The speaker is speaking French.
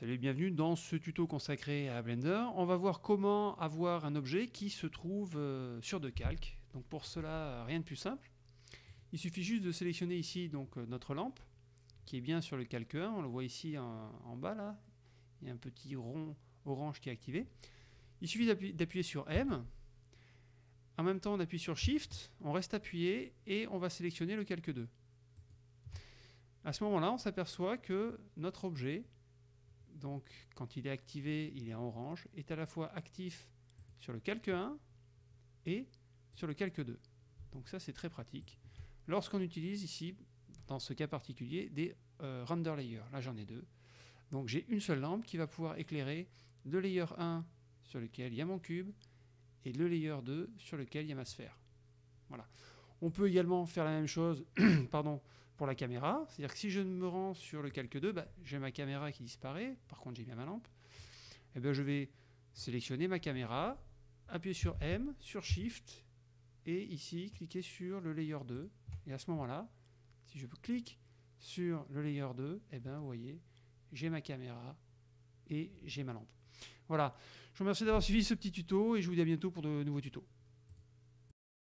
Salut et bienvenue dans ce tuto consacré à Blender. On va voir comment avoir un objet qui se trouve euh, sur de calque. Donc pour cela, rien de plus simple. Il suffit juste de sélectionner ici donc euh, notre lampe qui est bien sur le calque 1. On le voit ici en, bas là. Il y a un petit rond orange qui est activé. Il suffit d'appuyer sur M. En même temps, on appuie sur Shift, on reste appuyé et on va sélectionner le calque 2. À ce moment-là, on s'aperçoit que notre objet donc quand il est activé, il est en orange, est à la fois actif sur le calque 1 et sur le calque 2. Donc ça c'est très pratique. Lorsqu'on utilise ici, dans ce cas particulier, des euh, render layers, là j'en ai deux. Donc j'ai une seule lampe qui va pouvoir éclairer le layer 1 sur lequel il y a mon cube et le layer 2 sur lequel il y a ma sphère. Voilà. On peut également faire la même chose pardon, pour la caméra. C'est-à-dire que si je me rends sur le calque 2, bah, j'ai ma caméra qui disparaît. Par contre, j'ai bien ma lampe. Et eh bien, je vais sélectionner ma caméra, appuyer sur M, sur Shift, et ici, cliquer sur le layer 2. Et à ce moment-là, si je clique sur le layer 2, et eh bien, vous voyez, j'ai ma caméra et j'ai ma lampe. Voilà. Je vous remercie d'avoir suivi ce petit tuto et je vous dis à bientôt pour de nouveaux tutos.